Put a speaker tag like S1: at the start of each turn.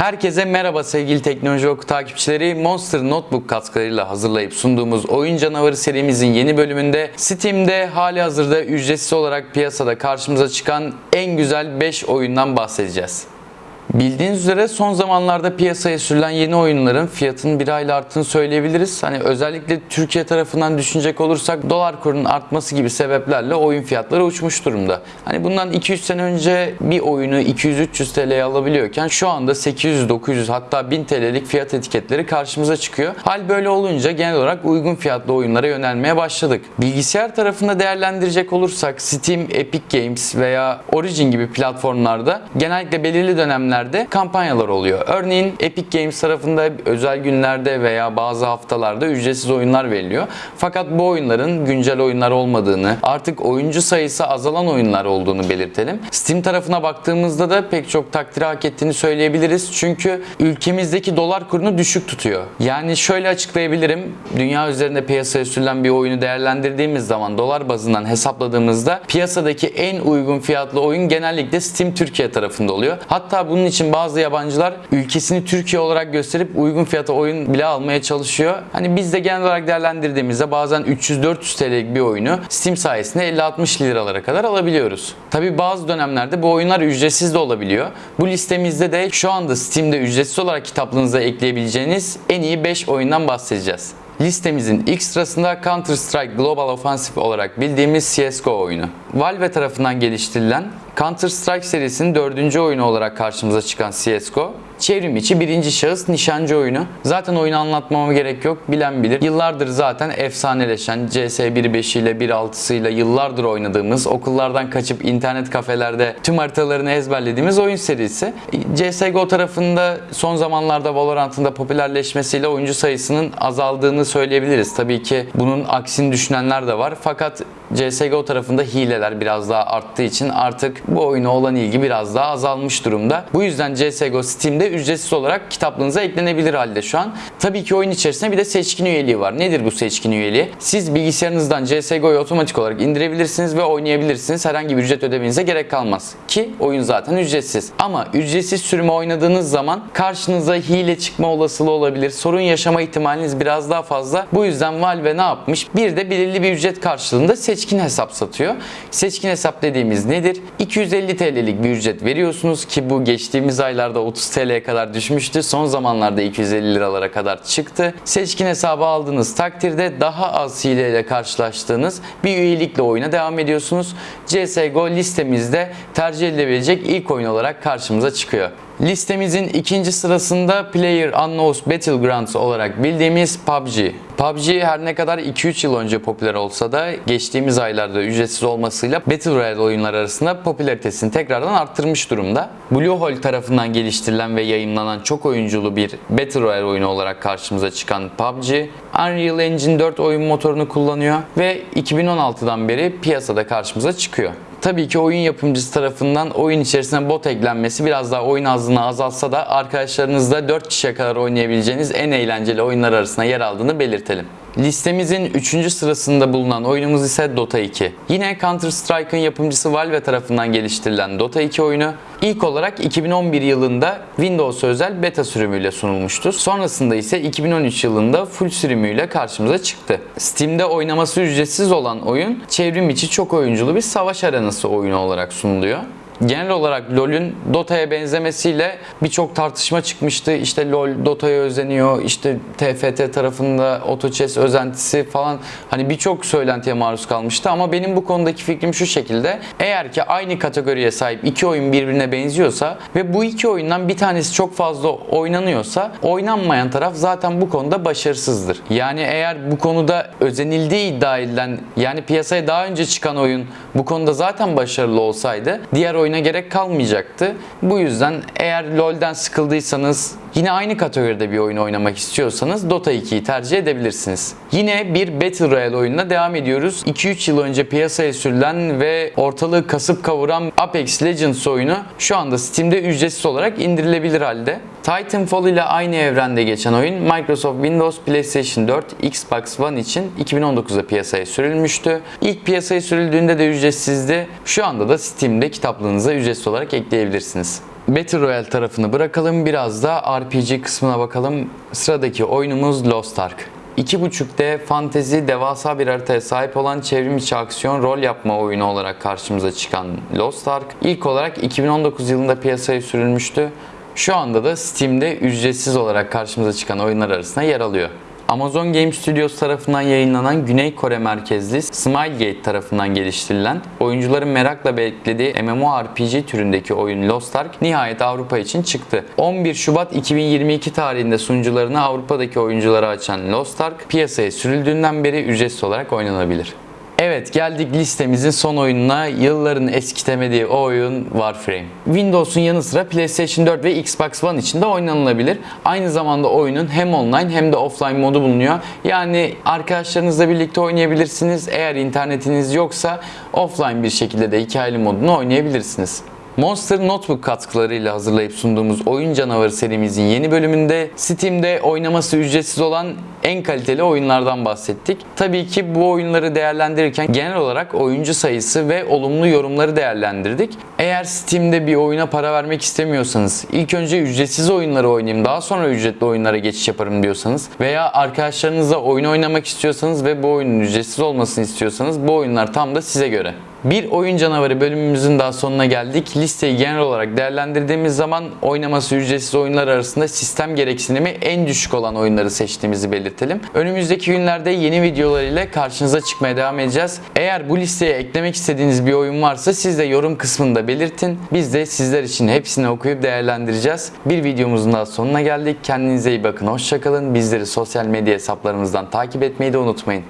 S1: Herkese merhaba sevgili Teknoloji Oku takipçileri. Monster Notebook katkılarıyla hazırlayıp sunduğumuz Oyun Canavarı serimizin yeni bölümünde Steam'de hali hazırda ücretsiz olarak piyasada karşımıza çıkan en güzel 5 oyundan bahsedeceğiz. Bildiğiniz üzere son zamanlarda piyasaya sürülen yeni oyunların fiyatının bir ayla arttığını söyleyebiliriz. Hani özellikle Türkiye tarafından düşünecek olursak dolar kurunun artması gibi sebeplerle oyun fiyatları uçmuş durumda. Hani bundan 200 sene önce bir oyunu 200-300 TL'ye alabiliyorken şu anda 800-900 hatta 1000 TL'lik fiyat etiketleri karşımıza çıkıyor. Hal böyle olunca genel olarak uygun fiyatlı oyunlara yönelmeye başladık. Bilgisayar tarafında değerlendirecek olursak Steam, Epic Games veya Origin gibi platformlarda genellikle belirli dönemlerde kampanyalar oluyor. Örneğin Epic Games tarafında özel günlerde veya bazı haftalarda ücretsiz oyunlar veriliyor. Fakat bu oyunların güncel oyunlar olmadığını, artık oyuncu sayısı azalan oyunlar olduğunu belirtelim. Steam tarafına baktığımızda da pek çok takdiri hak ettiğini söyleyebiliriz. Çünkü ülkemizdeki dolar kurunu düşük tutuyor. Yani şöyle açıklayabilirim. Dünya üzerinde piyasaya sürülen bir oyunu değerlendirdiğimiz zaman dolar bazından hesapladığımızda piyasadaki en uygun fiyatlı oyun genellikle Steam Türkiye tarafında oluyor. Hatta bunun için bazı yabancılar ülkesini Türkiye olarak gösterip uygun fiyata oyun bile almaya çalışıyor. Hani biz de genel olarak değerlendirdiğimizde bazen 300-400 TL'lik bir oyunu Steam sayesinde 50-60 liralara kadar alabiliyoruz. Tabi bazı dönemlerde bu oyunlar ücretsiz de olabiliyor. Bu listemizde de şu anda Steam'de ücretsiz olarak kitaplığınıza ekleyebileceğiniz en iyi 5 oyundan bahsedeceğiz. Listemizin ilk sırasında Counter Strike Global Offensive olarak bildiğimiz CSGO oyunu. Valve tarafından geliştirilen Counter Strike serisinin dördüncü oyunu olarak karşımıza çıkan CSGO, çevrim içi birinci şahıs nişancı oyunu. Zaten oyunu anlatmama gerek yok, bilen bilir. Yıllardır zaten efsaneleşen CS 1.5 ile 1.6'sı ile yıllardır oynadığımız, okullardan kaçıp internet kafelerde tüm haritalarını ezberlediğimiz oyun serisi. CSGO tarafında son zamanlarda Valorant'ın da popülerleşmesiyle oyuncu sayısının azaldığını söyleyebiliriz. Tabii ki bunun aksini düşünenler de var. Fakat CSGO tarafında hileler biraz daha arttığı için artık bu oyuna olan ilgi biraz daha azalmış durumda. Bu yüzden CSGO Steam'de ücretsiz olarak kitaplığınıza eklenebilir halde şu an. Tabii ki oyun içerisinde bir de seçkin üyeliği var. Nedir bu seçkin üyeliği? Siz bilgisayarınızdan CSGO'yu otomatik olarak indirebilirsiniz ve oynayabilirsiniz. Herhangi bir ücret ödemenize gerek kalmaz. Ki oyun zaten ücretsiz. Ama ücretsiz sürümü oynadığınız zaman karşınıza hile çıkma olasılığı olabilir. Sorun yaşama ihtimaliniz biraz daha fazla. Bu yüzden Valve ne yapmış? Bir de belirli bir ücret karşılığında seçkin hesap satıyor. Seçkin hesap dediğimiz nedir? 250 TL'lik bir ücret veriyorsunuz ki bu geçtiğimiz aylarda 30 TL'ye kadar düşmüştü. Son zamanlarda 250 liralara kadar çıktı. Seçkin hesabı aldığınız takdirde daha az hileyle karşılaştığınız bir üyelikle oyuna devam ediyorsunuz. CSGO listemizde tercih edilebilecek ilk oyun olarak karşımıza çıkıyor. Listemizin ikinci sırasında Player Unknowns Battlegrounds olarak bildiğimiz PUBG. PUBG her ne kadar 2-3 yıl önce popüler olsa da geçtiğimiz aylarda ücretsiz olmasıyla Battle Royale oyunlar arasında popülaritesini tekrardan arttırmış durumda. Bluehole tarafından geliştirilen ve yayınlanan çok oyunculu bir Battle Royale oyunu olarak karşımıza çıkan PUBG, Unreal Engine 4 oyun motorunu kullanıyor ve 2016'dan beri piyasada karşımıza çıkıyor. Tabii ki oyun yapımcısı tarafından oyun içerisine bot eklenmesi biraz daha oyun azlığını azaltsa da arkadaşlarınızla 4 kişiye kadar oynayabileceğiniz en eğlenceli oyunlar arasında yer aldığını belirtelim. Listemizin 3. sırasında bulunan oyunumuz ise Dota 2. Yine Counter Strike'ın yapımcısı Valve tarafından geliştirilen Dota 2 oyunu ilk olarak 2011 yılında Windows özel beta sürümüyle sunulmuştu. Sonrasında ise 2013 yılında full sürümüyle karşımıza çıktı. Steam'de oynaması ücretsiz olan oyun çevrim içi çok oyunculu bir savaş arenası oyunu olarak sunuluyor genel olarak LoL'ün Dota'ya benzemesiyle birçok tartışma çıkmıştı. İşte LoL Dota'ya özeniyor, işte TFT tarafında AutoChess özentisi falan hani birçok söylentiye maruz kalmıştı ama benim bu konudaki fikrim şu şekilde. Eğer ki aynı kategoriye sahip iki oyun birbirine benziyorsa ve bu iki oyundan bir tanesi çok fazla oynanıyorsa oynanmayan taraf zaten bu konuda başarısızdır. Yani eğer bu konuda özenildiği iddia edilen yani piyasaya daha önce çıkan oyun bu konuda zaten başarılı olsaydı diğer oyun oyuna gerek kalmayacaktı. Bu yüzden eğer LoL'den sıkıldıysanız Yine aynı kategoride bir oyun oynamak istiyorsanız Dota 2'yi tercih edebilirsiniz. Yine bir Battle Royale oyununa devam ediyoruz. 2-3 yıl önce piyasaya sürülen ve ortalığı kasıp kavuran Apex Legends oyunu şu anda Steam'de ücretsiz olarak indirilebilir halde. Titanfall ile aynı evrende geçen oyun Microsoft Windows, PlayStation 4, Xbox One için 2019'da piyasaya sürülmüştü. İlk piyasaya sürüldüğünde de ücretsizdi. Şu anda da Steam'de kitaplığınıza ücretsiz olarak ekleyebilirsiniz. Battle Royale tarafını bırakalım. Biraz da RPG kısmına bakalım. Sıradaki oyunumuz Lost Ark. 2.5D fantezi devasa bir haritaya sahip olan çevrim içi aksiyon rol yapma oyunu olarak karşımıza çıkan Lost Ark ilk olarak 2019 yılında piyasaya sürülmüştü. Şu anda da Steam'de ücretsiz olarak karşımıza çıkan oyunlar arasında yer alıyor. Amazon Game Studios tarafından yayınlanan Güney Kore merkezli Smilegate tarafından geliştirilen, oyuncuların merakla beklediği MMORPG türündeki oyun Lost Ark nihayet Avrupa için çıktı. 11 Şubat 2022 tarihinde sunucularını Avrupa'daki oyunculara açan Lost Ark piyasaya sürüldüğünden beri ücretsiz olarak oynanabilir. Evet geldik listemizin son oyununa. Yılların eskitemediği o oyun Warframe. Windows'un yanı sıra PlayStation 4 ve Xbox One için de oynanılabilir. Aynı zamanda oyunun hem online hem de offline modu bulunuyor. Yani arkadaşlarınızla birlikte oynayabilirsiniz. Eğer internetiniz yoksa offline bir şekilde de hikayeli modunu oynayabilirsiniz. Monster Notebook katkılarıyla hazırlayıp sunduğumuz Oyun Canavarı serimizin yeni bölümünde Steam'de oynaması ücretsiz olan en kaliteli oyunlardan bahsettik. Tabii ki bu oyunları değerlendirirken genel olarak oyuncu sayısı ve olumlu yorumları değerlendirdik. Eğer Steam'de bir oyuna para vermek istemiyorsanız, ilk önce ücretsiz oyunları oynayayım, daha sonra ücretli oyunlara geçiş yaparım diyorsanız veya arkadaşlarınızla oyun oynamak istiyorsanız ve bu oyunun ücretsiz olmasını istiyorsanız bu oyunlar tam da size göre. Bir oyun canavarı bölümümüzün daha sonuna geldik. Listeyi genel olarak değerlendirdiğimiz zaman oynaması ücretsiz oyunlar arasında sistem gereksinimi en düşük olan oyunları seçtiğimizi belirtelim. Önümüzdeki günlerde yeni videolar ile karşınıza çıkmaya devam edeceğiz. Eğer bu listeye eklemek istediğiniz bir oyun varsa siz de yorum kısmında belirtin. Biz de sizler için hepsini okuyup değerlendireceğiz. Bir videomuzun daha sonuna geldik. Kendinize iyi bakın. Hoşçakalın. Bizleri sosyal medya hesaplarımızdan takip etmeyi de unutmayın.